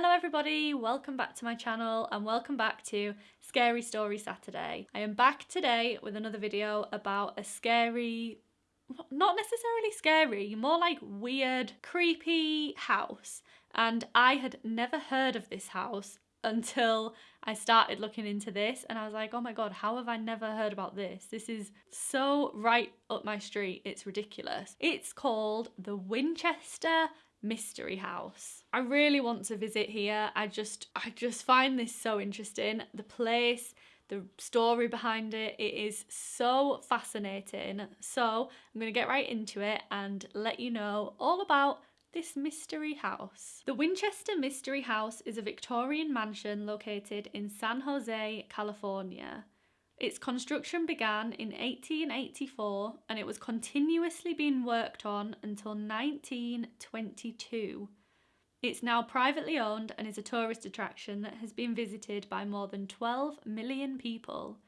Hello everybody, welcome back to my channel and welcome back to Scary Story Saturday. I am back today with another video about a scary, not necessarily scary, more like weird, creepy house. And I had never heard of this house until I started looking into this and I was like, oh my god, how have I never heard about this? This is so right up my street, it's ridiculous. It's called the Winchester Mystery House. I really want to visit here. I just I just find this so interesting. The place, the story behind it, it is so fascinating. So I'm going to get right into it and let you know all about this mystery house. The Winchester Mystery House is a Victorian mansion located in San Jose, California. Its construction began in 1884 and it was continuously being worked on until 1922. It's now privately owned and is a tourist attraction that has been visited by more than 12 million people.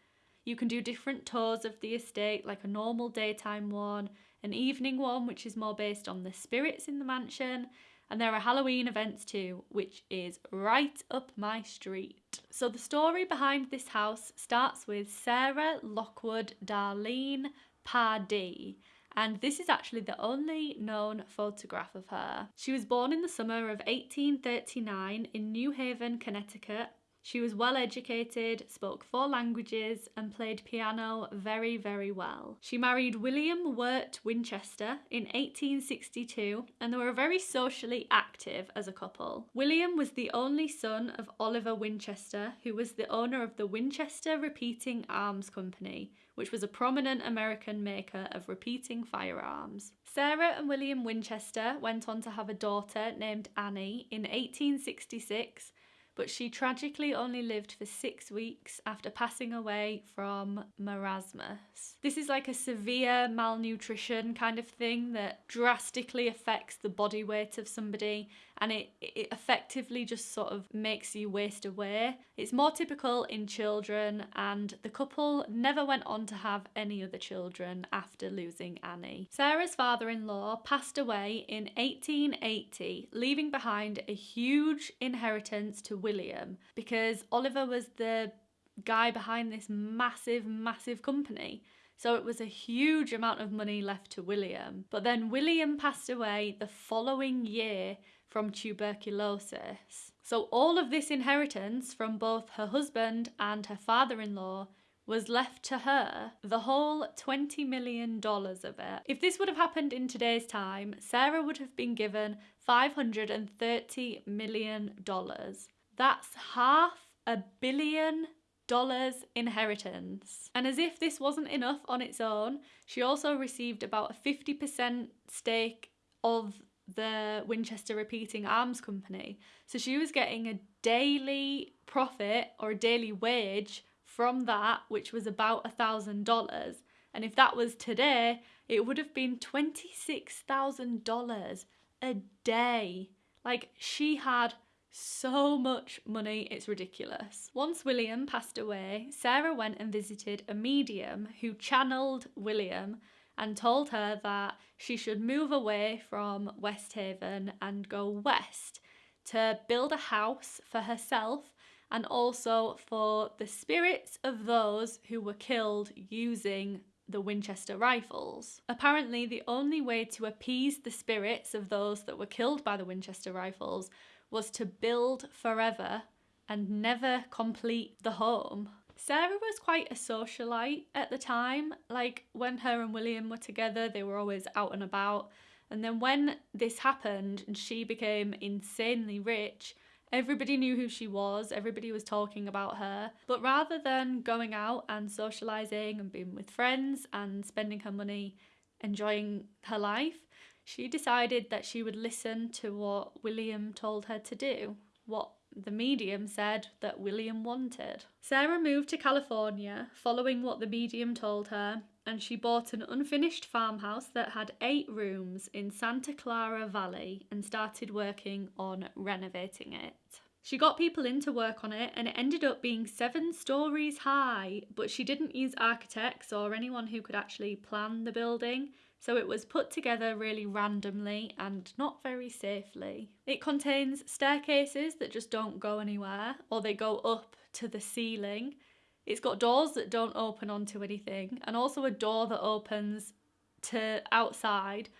You can do different tours of the estate, like a normal daytime one, an evening one, which is more based on the spirits in the mansion, and there are Halloween events too, which is right up my street. So the story behind this house starts with Sarah Lockwood Darlene Pardee, and this is actually the only known photograph of her. She was born in the summer of 1839 in New Haven, Connecticut, she was well educated, spoke four languages, and played piano very, very well. She married William Wirt Winchester in 1862, and they were very socially active as a couple. William was the only son of Oliver Winchester, who was the owner of the Winchester Repeating Arms Company, which was a prominent American maker of repeating firearms. Sarah and William Winchester went on to have a daughter named Annie in 1866 but she tragically only lived for six weeks after passing away from marasmus. This is like a severe malnutrition kind of thing that drastically affects the body weight of somebody and it, it effectively just sort of makes you waste away. It's more typical in children and the couple never went on to have any other children after losing Annie. Sarah's father-in-law passed away in 1880, leaving behind a huge inheritance to William because Oliver was the guy behind this massive, massive company. So it was a huge amount of money left to William. But then William passed away the following year from tuberculosis. So all of this inheritance from both her husband and her father-in-law was left to her, the whole $20 million of it. If this would have happened in today's time, Sarah would have been given $530 million. That's half a billion dollars inheritance. And as if this wasn't enough on its own, she also received about a 50% stake of the Winchester Repeating Arms Company. So she was getting a daily profit or a daily wage from that, which was about a thousand dollars. And if that was today, it would have been $26,000 a day. Like she had so much money, it's ridiculous. Once William passed away, Sarah went and visited a medium who channeled William and told her that she should move away from West Haven and go west to build a house for herself and also for the spirits of those who were killed using the Winchester rifles. Apparently, the only way to appease the spirits of those that were killed by the Winchester rifles was to build forever and never complete the home. Sarah was quite a socialite at the time. Like when her and William were together, they were always out and about. And then when this happened and she became insanely rich, everybody knew who she was, everybody was talking about her. But rather than going out and socialising and being with friends and spending her money enjoying her life, she decided that she would listen to what William told her to do, what the medium said that William wanted. Sarah moved to California following what the medium told her and she bought an unfinished farmhouse that had eight rooms in Santa Clara Valley and started working on renovating it. She got people in to work on it and it ended up being seven stories high, but she didn't use architects or anyone who could actually plan the building. So it was put together really randomly and not very safely. It contains staircases that just don't go anywhere or they go up to the ceiling. It's got doors that don't open onto anything and also a door that opens to outside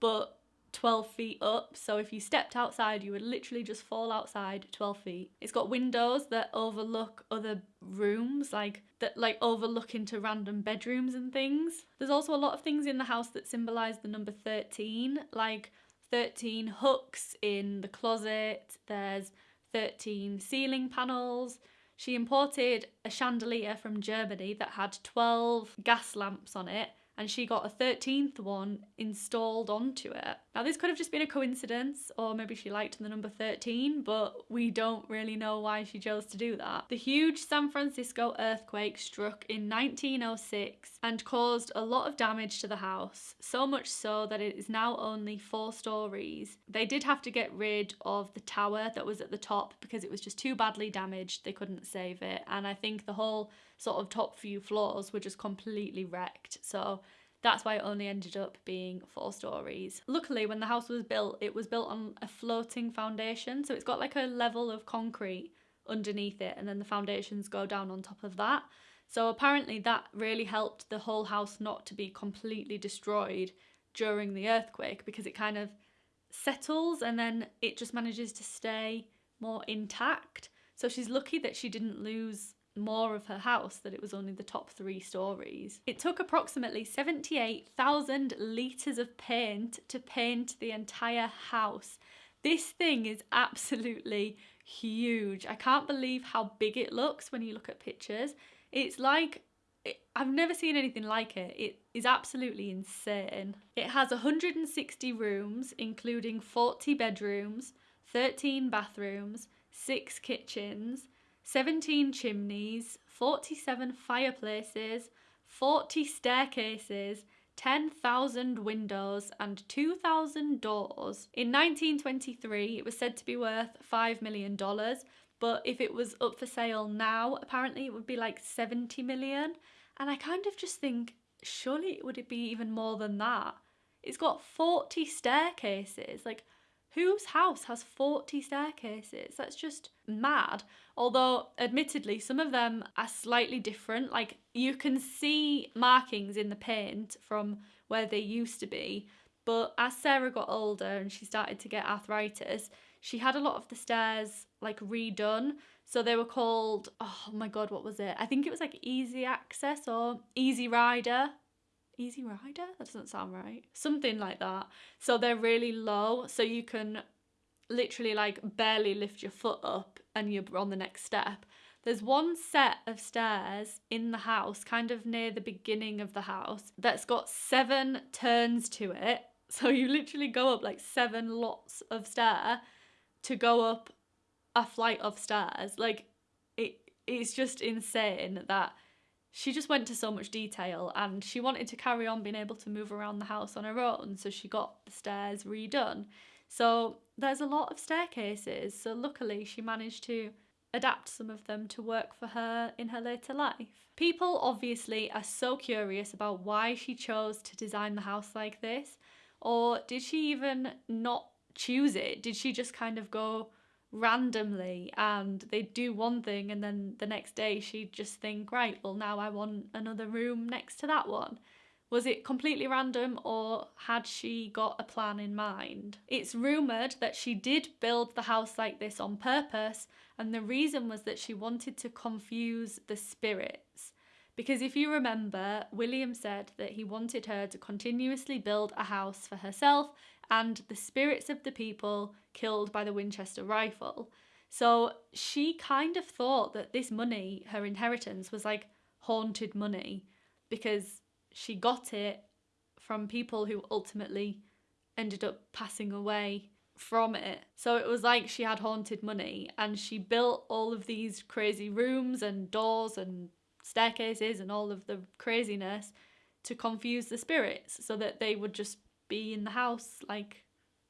but 12 feet up. So if you stepped outside, you would literally just fall outside 12 feet. It's got windows that overlook other rooms, like that like overlook into random bedrooms and things. There's also a lot of things in the house that symbolize the number 13, like 13 hooks in the closet. There's 13 ceiling panels. She imported a chandelier from Germany that had 12 gas lamps on it and she got a 13th one installed onto it. Now, this could have just been a coincidence, or maybe she liked the number 13, but we don't really know why she chose to do that. The huge San Francisco earthquake struck in 1906 and caused a lot of damage to the house, so much so that it is now only four stories. They did have to get rid of the tower that was at the top because it was just too badly damaged, they couldn't save it, and I think the whole sort of top few floors were just completely wrecked. So that's why it only ended up being four stories. Luckily, when the house was built, it was built on a floating foundation. So it's got like a level of concrete underneath it, and then the foundations go down on top of that. So apparently, that really helped the whole house not to be completely destroyed during the earthquake because it kind of settles and then it just manages to stay more intact. So she's lucky that she didn't lose more of her house that it was only the top three stories. It took approximately 78,000 litres of paint to paint the entire house. This thing is absolutely huge. I can't believe how big it looks when you look at pictures. It's like I've never seen anything like it. It is absolutely insane. It has 160 rooms, including 40 bedrooms, 13 bathrooms, 6 kitchens, 17 chimneys, 47 fireplaces, 40 staircases, 10,000 windows, and 2,000 doors. In 1923, it was said to be worth $5 million, but if it was up for sale now, apparently it would be like 70 million. And I kind of just think, surely it would be even more than that? It's got 40 staircases. Like, Whose house has 40 staircases? That's just mad. Although, admittedly, some of them are slightly different. Like, you can see markings in the paint from where they used to be. But as Sarah got older and she started to get arthritis, she had a lot of the stairs like redone. So they were called, oh my god, what was it? I think it was like Easy Access or Easy Rider. Easy Rider? That doesn't sound right. Something like that. So they're really low, so you can literally like barely lift your foot up and you're on the next step. There's one set of stairs in the house, kind of near the beginning of the house, that's got seven turns to it. So you literally go up like seven lots of stair to go up a flight of stairs. Like it it's just insane that she just went to so much detail and she wanted to carry on being able to move around the house on her own, so she got the stairs redone. So there's a lot of staircases, so luckily she managed to adapt some of them to work for her in her later life. People obviously are so curious about why she chose to design the house like this, or did she even not choose it? Did she just kind of go randomly and they'd do one thing and then the next day she'd just think, right, well, now I want another room next to that one. Was it completely random or had she got a plan in mind? It's rumoured that she did build the house like this on purpose, and the reason was that she wanted to confuse the spirits. Because if you remember, William said that he wanted her to continuously build a house for herself and the spirits of the people killed by the Winchester rifle. So she kind of thought that this money, her inheritance, was like haunted money because she got it from people who ultimately ended up passing away from it. So it was like she had haunted money and she built all of these crazy rooms and doors and staircases and all of the craziness to confuse the spirits so that they would just be in the house like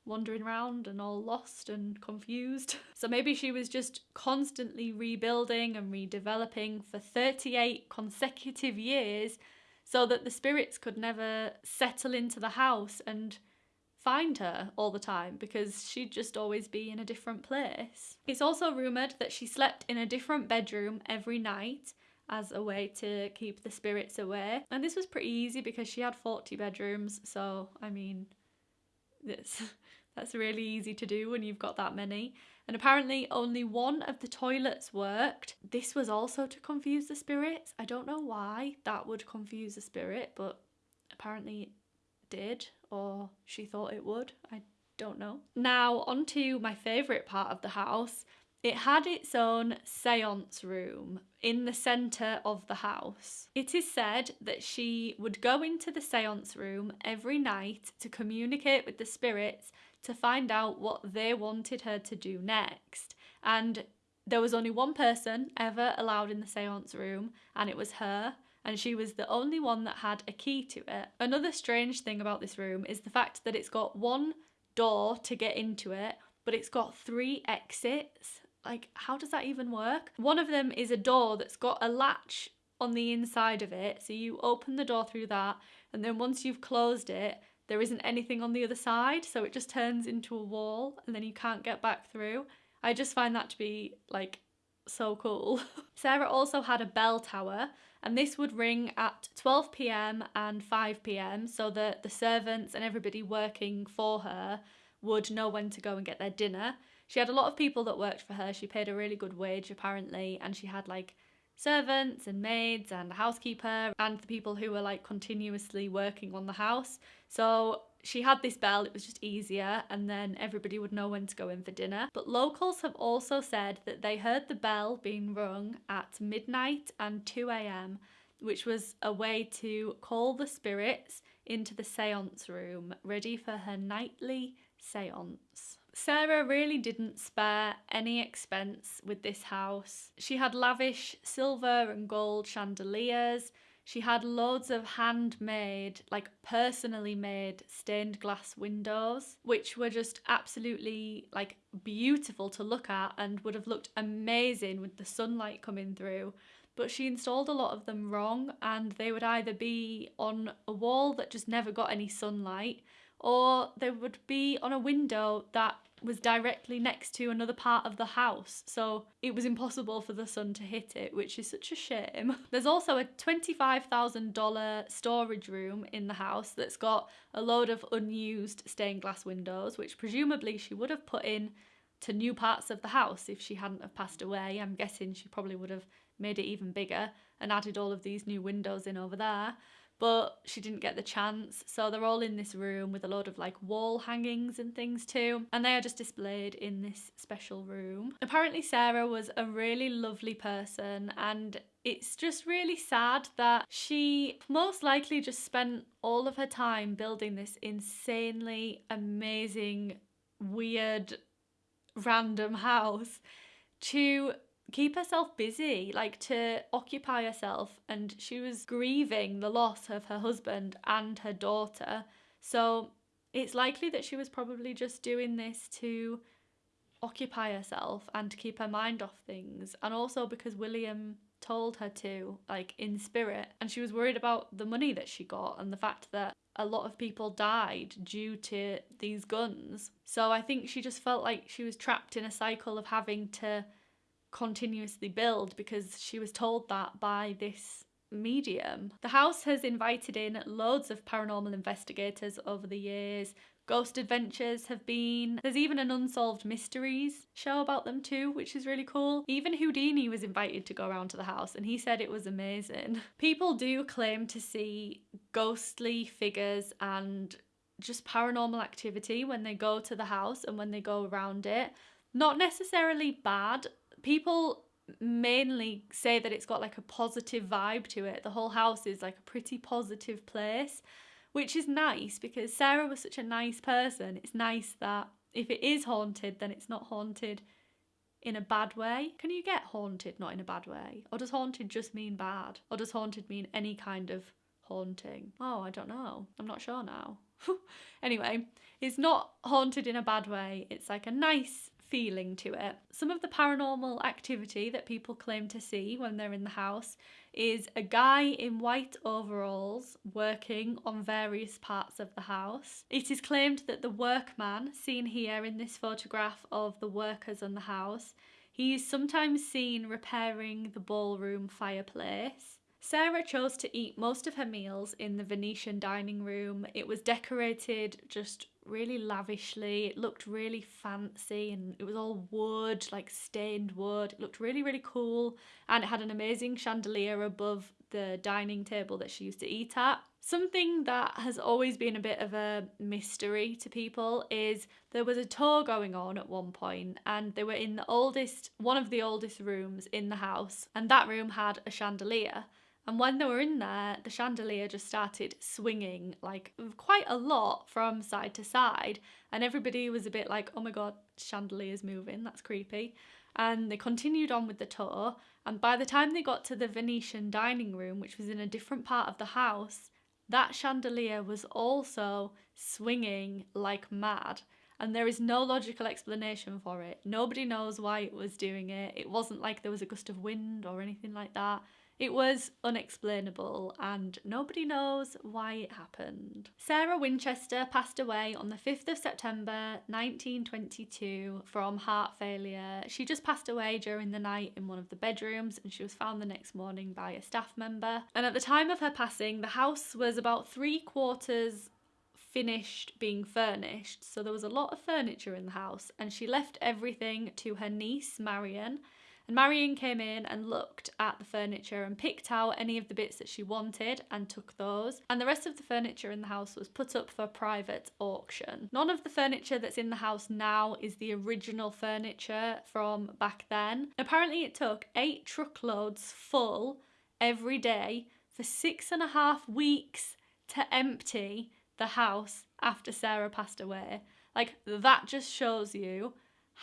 wandering around and all lost and confused. So maybe she was just constantly rebuilding and redeveloping for 38 consecutive years so that the spirits could never settle into the house and find her all the time because she'd just always be in a different place. It's also rumoured that she slept in a different bedroom every night as a way to keep the spirits away. And this was pretty easy because she had 40 bedrooms, so I mean, this that's really easy to do when you've got that many. And apparently only one of the toilets worked. This was also to confuse the spirits. I don't know why that would confuse the spirit, but apparently it did or she thought it would. I don't know. Now, on to my favourite part of the house. It had its own seance room in the centre of the house. It is said that she would go into the seance room every night to communicate with the spirits to find out what they wanted her to do next. And there was only one person ever allowed in the seance room, and it was her. And she was the only one that had a key to it. Another strange thing about this room is the fact that it's got one door to get into it, but it's got three exits like how does that even work? One of them is a door that's got a latch on the inside of it. So you open the door through that and then once you've closed it, there isn't anything on the other side, so it just turns into a wall and then you can't get back through. I just find that to be like so cool. Sarah also had a bell tower and this would ring at 12 pm and 5 pm so that the servants and everybody working for her would know when to go and get their dinner. She had a lot of people that worked for her. She paid a really good wage, apparently, and she had like servants and maids and a housekeeper and the people who were like continuously working on the house. So she had this bell, it was just easier, and then everybody would know when to go in for dinner. But locals have also said that they heard the bell being rung at midnight and 2 am, which was a way to call the spirits into the seance room, ready for her nightly seance. Sarah really didn't spare any expense with this house. She had lavish silver and gold chandeliers. She had loads of handmade, like personally made stained glass windows, which were just absolutely like beautiful to look at and would have looked amazing with the sunlight coming through. But she installed a lot of them wrong, and they would either be on a wall that just never got any sunlight, or they would be on a window that was directly next to another part of the house, so it was impossible for the sun to hit it, which is such a shame. There's also a $25,000 storage room in the house that's got a load of unused stained glass windows, which presumably she would have put in to new parts of the house if she hadn't have passed away. I'm guessing she probably would have made it even bigger and added all of these new windows in over there but she didn't get the chance. So they're all in this room with a load of like wall hangings and things too, and they are just displayed in this special room. Apparently, Sarah was a really lovely person, and it's just really sad that she most likely just spent all of her time building this insanely amazing, weird, random house to keep herself busy, like to occupy herself. And she was grieving the loss of her husband and her daughter. So it's likely that she was probably just doing this to occupy herself and to keep her mind off things. And also because William told her to, like in spirit. And she was worried about the money that she got and the fact that a lot of people died due to these guns. So I think she just felt like she was trapped in a cycle of having to continuously build because she was told that by this medium. The house has invited in loads of paranormal investigators over the years. Ghost Adventures have been. There's even an Unsolved Mysteries show about them too, which is really cool. Even Houdini was invited to go around to the house and he said it was amazing. People do claim to see ghostly figures and just paranormal activity when they go to the house and when they go around it. Not necessarily bad people mainly say that it's got like a positive vibe to it. The whole house is like a pretty positive place, which is nice because Sarah was such a nice person. It's nice that if it is haunted, then it's not haunted in a bad way. Can you get haunted not in a bad way? Or does haunted just mean bad? Or does haunted mean any kind of haunting? Oh, I don't know. I'm not sure now. anyway, it's not haunted in a bad way. It's like a nice feeling to it. Some of the paranormal activity that people claim to see when they're in the house is a guy in white overalls working on various parts of the house. It is claimed that the workman, seen here in this photograph of the workers on the house, he is sometimes seen repairing the ballroom fireplace. Sarah chose to eat most of her meals in the Venetian dining room. It was decorated just really lavishly. It looked really fancy and it was all wood, like stained wood. It looked really, really cool. And it had an amazing chandelier above the dining table that she used to eat at. Something that has always been a bit of a mystery to people is there was a tour going on at one point and they were in the oldest, one of the oldest rooms in the house and that room had a chandelier. And when they were in there, the chandelier just started swinging like quite a lot from side to side. And everybody was a bit like, oh my god, chandelier's moving, that's creepy. And they continued on with the tour. And by the time they got to the Venetian dining room, which was in a different part of the house, that chandelier was also swinging like mad. And there is no logical explanation for it. Nobody knows why it was doing it. It wasn't like there was a gust of wind or anything like that. It was unexplainable and nobody knows why it happened. Sarah Winchester passed away on the 5th of September 1922 from heart failure. She just passed away during the night in one of the bedrooms and she was found the next morning by a staff member. And at the time of her passing, the house was about three quarters finished being furnished, so there was a lot of furniture in the house, and she left everything to her niece Marion and Marion came in and looked at the furniture and picked out any of the bits that she wanted and took those. And the rest of the furniture in the house was put up for private auction. None of the furniture that's in the house now is the original furniture from back then. Apparently, it took eight truckloads full every day for six and a half weeks to empty the house after Sarah passed away. Like, that just shows you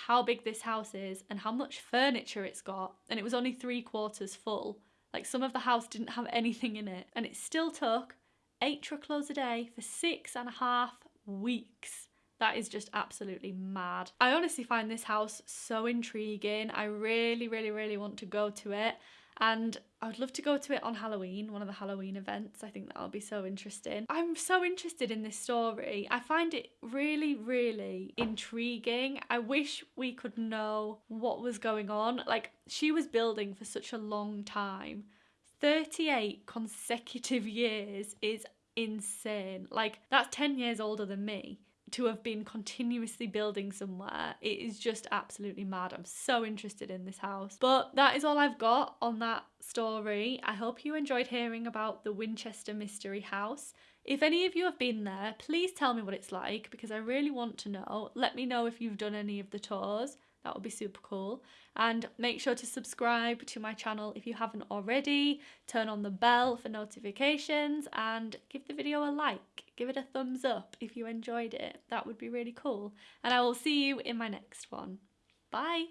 how big this house is and how much furniture it's got, and it was only three quarters full. Like some of the house didn't have anything in it, and it still took eight truckloads a day for six and a half weeks. That is just absolutely mad. I honestly find this house so intriguing. I really, really, really want to go to it. And I would love to go to it on Halloween, one of the Halloween events. I think that'll be so interesting. I'm so interested in this story. I find it really, really intriguing. I wish we could know what was going on. Like, she was building for such a long time. 38 consecutive years is insane. Like, that's 10 years older than me to have been continuously building somewhere. It is just absolutely mad. I'm so interested in this house. But that is all I've got on that story. I hope you enjoyed hearing about the Winchester Mystery House. If any of you have been there, please tell me what it's like because I really want to know. Let me know if you've done any of the tours. That would be super cool. And make sure to subscribe to my channel if you haven't already. Turn on the bell for notifications and give the video a like. Give it a thumbs up if you enjoyed it. That would be really cool. And I will see you in my next one. Bye!